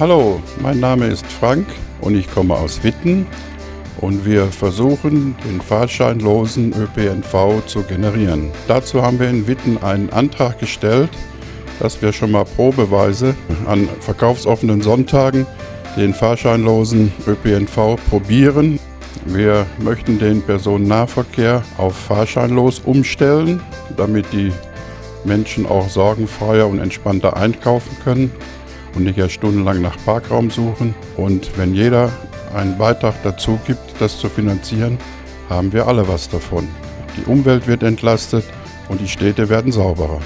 Hallo, mein Name ist Frank und ich komme aus Witten und wir versuchen den fahrscheinlosen ÖPNV zu generieren. Dazu haben wir in Witten einen Antrag gestellt, dass wir schon mal probeweise an verkaufsoffenen Sonntagen den fahrscheinlosen ÖPNV probieren. Wir möchten den Personennahverkehr auf fahrscheinlos umstellen, damit die Menschen auch sorgenfreier und entspannter einkaufen können und nicht erst stundenlang nach Parkraum suchen. Und wenn jeder einen Beitrag dazu gibt, das zu finanzieren, haben wir alle was davon. Die Umwelt wird entlastet und die Städte werden sauberer.